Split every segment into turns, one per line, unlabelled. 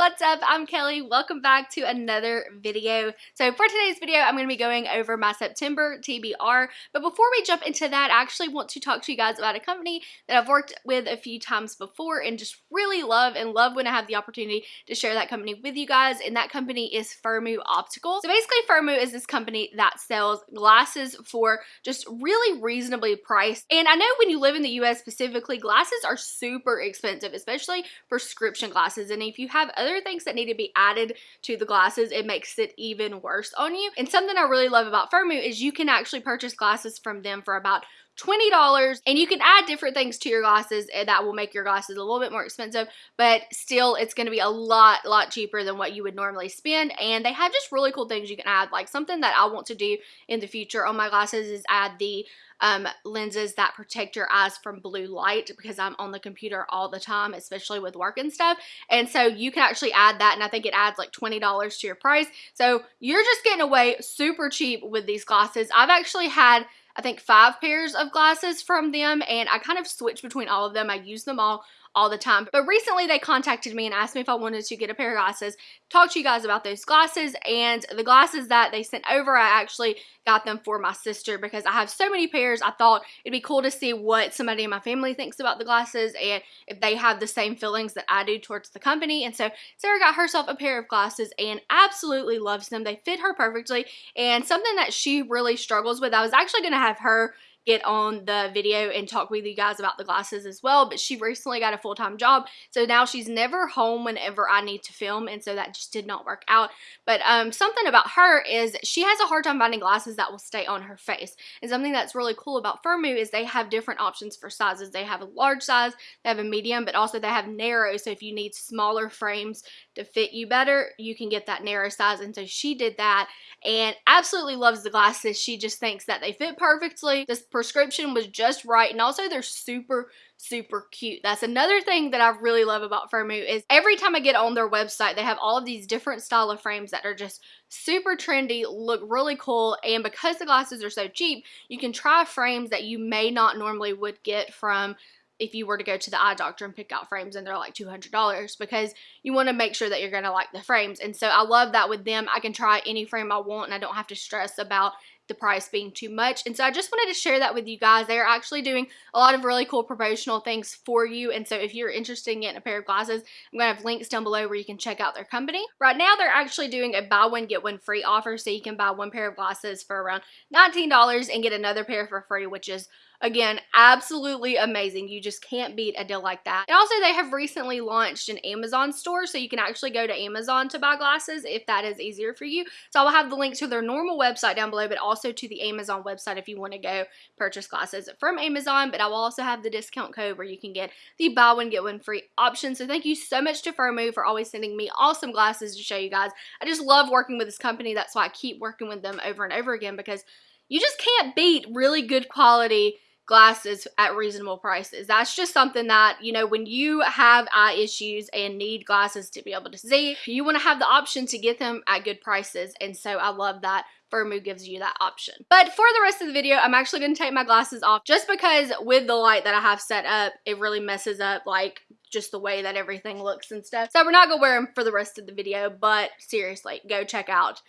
what's up? I'm Kelly. Welcome back to another video. So for today's video, I'm going to be going over my September TBR. But before we jump into that, I actually want to talk to you guys about a company that I've worked with a few times before and just really love and love when I have the opportunity to share that company with you guys. And that company is Firmoo Optical. So basically Firmoo is this company that sells glasses for just really reasonably priced. And I know when you live in the US specifically, glasses are super expensive, especially prescription glasses. And if you have other things that need to be added to the glasses, it makes it even worse on you. And something I really love about Firmoo is you can actually purchase glasses from them for about $20 and you can add different things to your glasses and that will make your glasses a little bit more expensive but still it's going to be a lot lot cheaper than what you would normally spend and they have just really cool things you can add like something that I want to do in the future on my glasses is add the um, lenses that protect your eyes from blue light because I'm on the computer all the time, especially with work and stuff. And so you can actually add that, and I think it adds like $20 to your price. So you're just getting away super cheap with these glasses. I've actually had I think five pairs of glasses from them and I kind of switch between all of them. I use them all all the time. But recently they contacted me and asked me if I wanted to get a pair of glasses, talk to you guys about those glasses and the glasses that they sent over, I actually got them for my sister because I have so many pairs. I thought it'd be cool to see what somebody in my family thinks about the glasses and if they have the same feelings that I do towards the company. And so Sarah got herself a pair of glasses and absolutely loves them. They fit her perfectly and something that she really struggles with, I was actually going to have her get on the video and talk with you guys about the glasses as well. But she recently got a full-time job. So now she's never home whenever I need to film. And so that just did not work out. But um, something about her is she has a hard time finding glasses that will stay on her face. And something that's really cool about Firmoo is they have different options for sizes. They have a large size, they have a medium, but also they have narrow. So if you need smaller frames to fit you better, you can get that narrow size. And so she did that and absolutely loves the glasses. She just thinks that they fit perfectly. This prescription was just right. And also they're super, super cute. That's another thing that I really love about Firmoo is every time I get on their website, they have all of these different style of frames that are just super trendy, look really cool, and because the glasses are so cheap, you can try frames that you may not normally would get from if you were to go to the eye doctor and pick out frames and they're like $200 because you want to make sure that you're going to like the frames. And so I love that with them. I can try any frame I want and I don't have to stress about the price being too much. And so I just wanted to share that with you guys. They're actually doing a lot of really cool promotional things for you. And so if you're interested in getting a pair of glasses, I'm going to have links down below where you can check out their company. Right now, they're actually doing a buy one, get one free offer. So you can buy one pair of glasses for around $19 and get another pair for free, which is Again, absolutely amazing. You just can't beat a deal like that. And also, they have recently launched an Amazon store, so you can actually go to Amazon to buy glasses if that is easier for you. So I will have the link to their normal website down below, but also to the Amazon website if you want to go purchase glasses from Amazon. But I will also have the discount code where you can get the buy one, get one free option. So thank you so much to Firmoo for always sending me awesome glasses to show you guys. I just love working with this company. That's why I keep working with them over and over again because you just can't beat really good quality glasses at reasonable prices. That's just something that, you know, when you have eye issues and need glasses to be able to see, you want to have the option to get them at good prices. And so I love that Firmoo gives you that option. But for the rest of the video, I'm actually going to take my glasses off just because with the light that I have set up, it really messes up like just the way that everything looks and stuff. So we're not going to wear them for the rest of the video, but seriously, go check out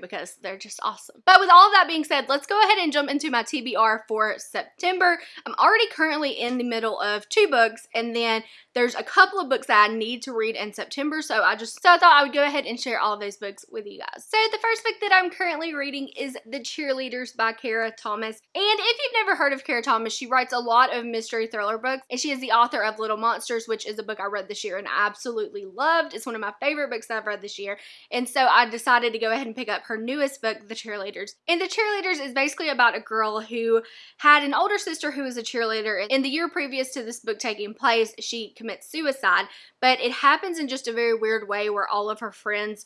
Because they're just awesome. But with all of that being said, let's go ahead and jump into my TBR for September. I'm already currently in the middle of two books and then there's a couple of books that I need to read in September. So I just so I thought I would go ahead and share all of those books with you guys. So the first book that I'm currently reading is The Cheerleaders by Kara Thomas. And if you've never heard of Kara Thomas, she writes a lot of mystery thriller books and she is the author of Little Monsters, which is a book I read this year and I absolutely loved. It's one of my favorite books that I've read this year. And so I decided to go ahead and pick up her newest book, The Cheerleaders. And The Cheerleaders is basically about a girl who had an older sister who was a cheerleader. In the year previous to this book taking place, she commits suicide, but it happens in just a very weird way where all of her friends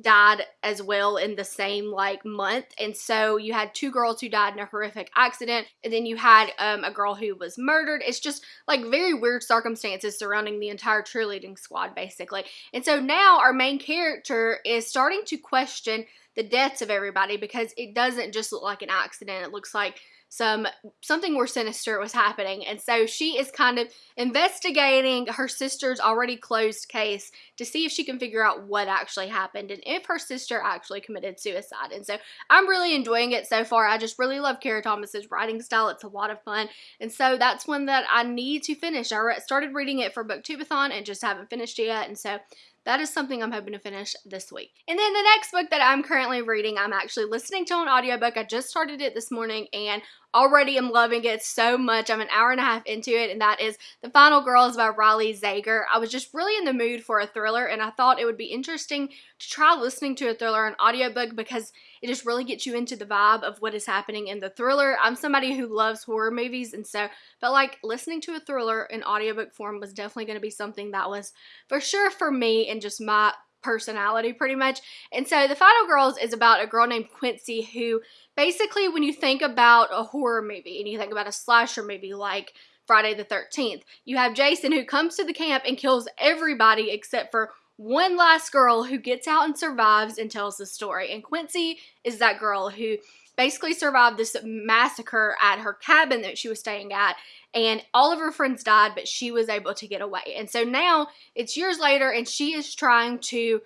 died as well in the same like month. And so you had two girls who died in a horrific accident and then you had um, a girl who was murdered. It's just like very weird circumstances surrounding the entire cheerleading squad basically. And so now our main character is starting to question the deaths of everybody because it doesn't just look like an accident. It looks like some something more sinister was happening. And so she is kind of investigating her sister's already closed case to see if she can figure out what actually happened and if her sister actually committed suicide. And so I'm really enjoying it so far. I just really love Kara Thomas's writing style. It's a lot of fun. And so that's one that I need to finish. I started reading it for Booktubeathon and just haven't finished it yet. And so that is something I'm hoping to finish this week. And then the next book that I'm currently reading, I'm actually listening to an audiobook. I just started it this morning and already am loving it so much. I'm an hour and a half into it, and that is The Final Girls by Riley Sager. I was just really in the mood for a thriller, and I thought it would be interesting to try listening to a thriller on audiobook because it just really gets you into the vibe of what is happening in the thriller. I'm somebody who loves horror movies, and so but like listening to a thriller in audiobook form was definitely going to be something that was for sure for me and just my personality pretty much. And so The Final Girls is about a girl named Quincy who basically when you think about a horror movie and you think about a slasher movie like Friday the 13th, you have Jason who comes to the camp and kills everybody except for one last girl who gets out and survives and tells the story. And Quincy is that girl who basically survived this massacre at her cabin that she was staying at and all of her friends died but she was able to get away and so now it's years later and she is trying to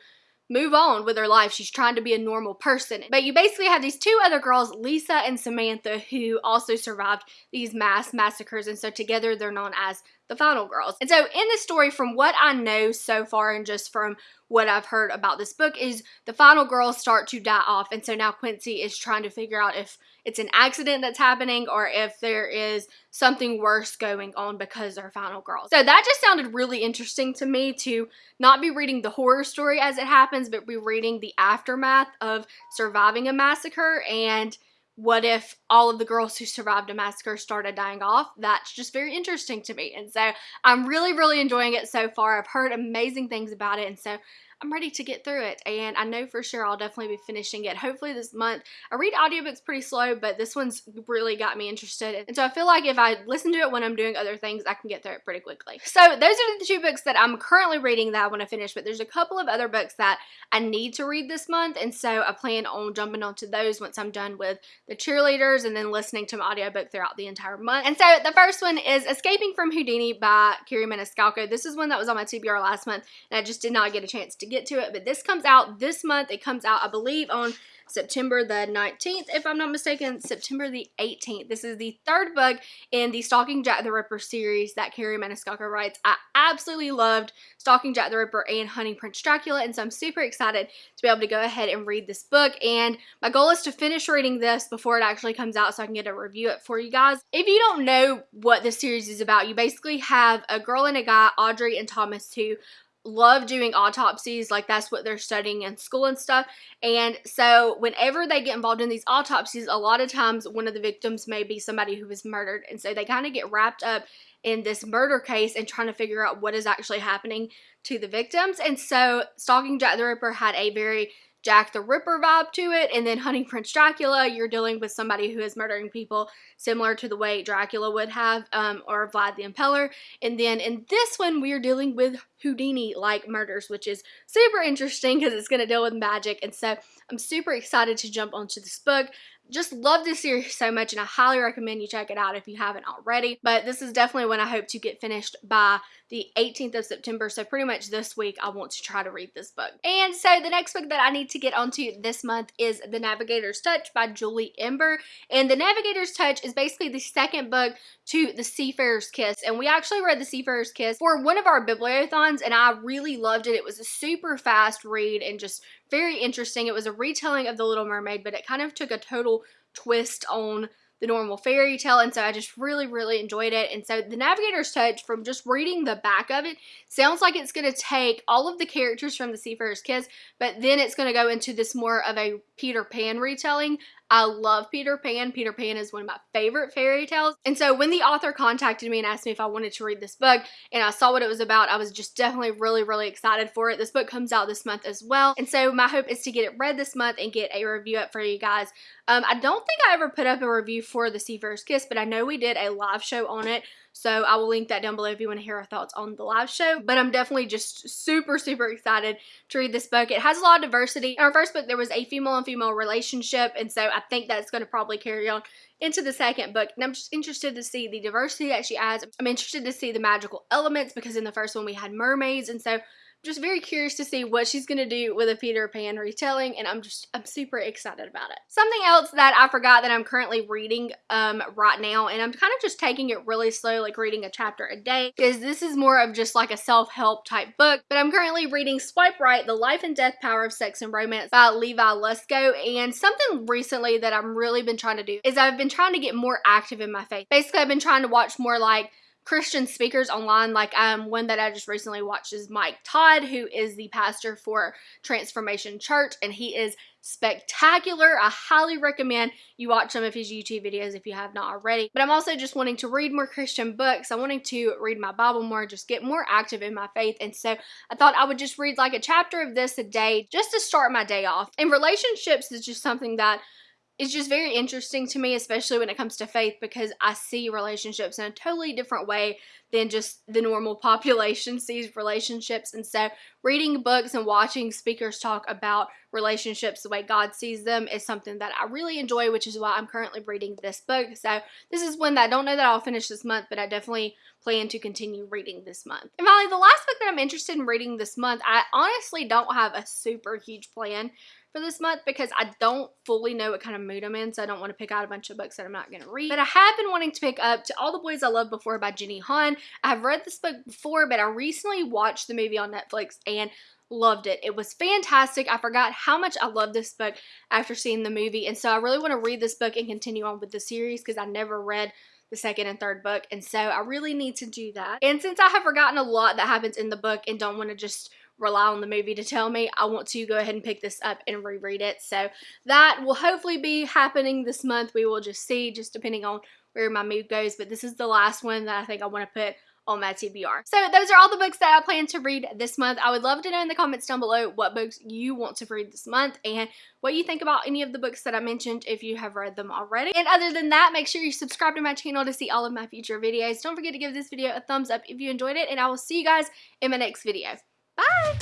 move on with her life. She's trying to be a normal person. But you basically have these two other girls, Lisa and Samantha, who also survived these mass massacres. And so together they're known as the Final Girls. And so in this story, from what I know so far and just from what I've heard about this book is the final girls start to die off. And so now Quincy is trying to figure out if it's an accident that's happening or if there is something worse going on because they're final girls. So that just sounded really interesting to me to not be reading the horror story as it happens, but be reading the aftermath of surviving a massacre and what if all of the girls who survived a massacre started dying off? That's just very interesting to me. And so I'm really, really enjoying it so far. I've heard amazing things about it. And so I'm ready to get through it and I know for sure I'll definitely be finishing it hopefully this month. I read audiobooks pretty slow but this one's really got me interested and so I feel like if I listen to it when I'm doing other things I can get through it pretty quickly. So those are the two books that I'm currently reading that I want to finish but there's a couple of other books that I need to read this month and so I plan on jumping onto those once I'm done with the cheerleaders and then listening to my audiobook throughout the entire month. And so the first one is Escaping from Houdini by Kerri Maniscalco. This is one that was on my TBR last month and I just did not get a chance to get to it, but this comes out this month. It comes out, I believe, on September the 19th, if I'm not mistaken, September the 18th. This is the third book in the Stalking Jack the Ripper series that Kerri Maniscalco writes. I absolutely loved Stalking Jack the Ripper and Hunting Prince Dracula, and so I'm super excited to be able to go ahead and read this book, and my goal is to finish reading this before it actually comes out so I can get a review it for you guys. If you don't know what this series is about, you basically have a girl and a guy, Audrey and Thomas, who love doing autopsies like that's what they're studying in school and stuff and so whenever they get involved in these autopsies a lot of times one of the victims may be somebody who was murdered and so they kind of get wrapped up in this murder case and trying to figure out what is actually happening to the victims and so stalking jack the ripper had a very Jack the Ripper vibe to it. And then Hunting Prince Dracula, you're dealing with somebody who is murdering people similar to the way Dracula would have, um, or Vlad the Impaler. And then in this one, we're dealing with Houdini-like murders, which is super interesting because it's going to deal with magic. And so I'm super excited to jump onto this book just love this series so much and I highly recommend you check it out if you haven't already. But this is definitely when I hope to get finished by the 18th of September. So pretty much this week I want to try to read this book. And so the next book that I need to get onto this month is The Navigator's Touch by Julie Ember. And The Navigator's Touch is basically the second book to The Seafarer's Kiss. And we actually read The Seafarer's Kiss for one of our bibliothons and I really loved it. It was a super fast read and just very interesting. It was a retelling of The Little Mermaid, but it kind of took a total twist on the normal fairy tale and so I just really really enjoyed it and so the Navigator's Touch from just reading the back of it sounds like it's going to take all of the characters from the Seafarer's Kiss but then it's going to go into this more of a Peter Pan retelling I love Peter Pan. Peter Pan is one of my favorite fairy tales. And so when the author contacted me and asked me if I wanted to read this book and I saw what it was about, I was just definitely really, really excited for it. This book comes out this month as well. And so my hope is to get it read this month and get a review up for you guys. Um, I don't think I ever put up a review for The Seafarer's Kiss, but I know we did a live show on it So I will link that down below if you want to hear our thoughts on the live show. But I'm definitely just super, super excited to read this book. It has a lot of diversity. In our first book, there was a female and female relationship. And so I think that's going to probably carry on into the second book. And I'm just interested to see the diversity that she adds. I'm interested to see the magical elements because in the first one we had mermaids. And so just very curious to see what she's going to do with a Peter Pan retelling and I'm just I'm super excited about it. Something else that I forgot that I'm currently reading um, right now and I'm kind of just taking it really slow like reading a chapter a day because this is more of just like a self-help type book but I'm currently reading Swipe Right The Life and Death Power of Sex and Romance by Levi Lusko and something recently that I've really been trying to do is I've been trying to get more active in my faith. Basically I've been trying to watch more like Christian speakers online. Like um, one that I just recently watched is Mike Todd, who is the pastor for Transformation Church, and he is spectacular. I highly recommend you watch some of his YouTube videos if you have not already. But I'm also just wanting to read more Christian books. I'm wanting to read my Bible more, just get more active in my faith. And so I thought I would just read like a chapter of this a day just to start my day off. And relationships is just something that it's just very interesting to me, especially when it comes to faith, because I see relationships in a totally different way than just the normal population sees relationships. And so, reading books and watching speakers talk about relationships the way God sees them is something that I really enjoy, which is why I'm currently reading this book. So, this is one that I don't know that I'll finish this month, but I definitely plan to continue reading this month. And finally, the last book that I'm interested in reading this month, I honestly don't have a super huge plan for this month because I don't fully know what kind of mood I'm in, so I don't want to pick out a bunch of books that I'm not going to read. But I have been wanting to pick up To All the Boys I Loved Before by Jenny Han. I've read this book before, but I recently watched the movie on Netflix and loved it. It was fantastic. I forgot how much I loved this book after seeing the movie, and so I really want to read this book and continue on with the series because I never read the second and third book, and so I really need to do that. And since I have forgotten a lot that happens in the book and don't want to just rely on the movie to tell me. I want to go ahead and pick this up and reread it. So that will hopefully be happening this month. We will just see, just depending on where my mood goes. But this is the last one that I think I want to put on my TBR. So those are all the books that I plan to read this month. I would love to know in the comments down below what books you want to read this month and what you think about any of the books that I mentioned if you have read them already. And other than that, make sure you subscribe to my channel to see all of my future videos. Don't forget to give this video a thumbs up if you enjoyed it and I will see you guys in my next video. Bye!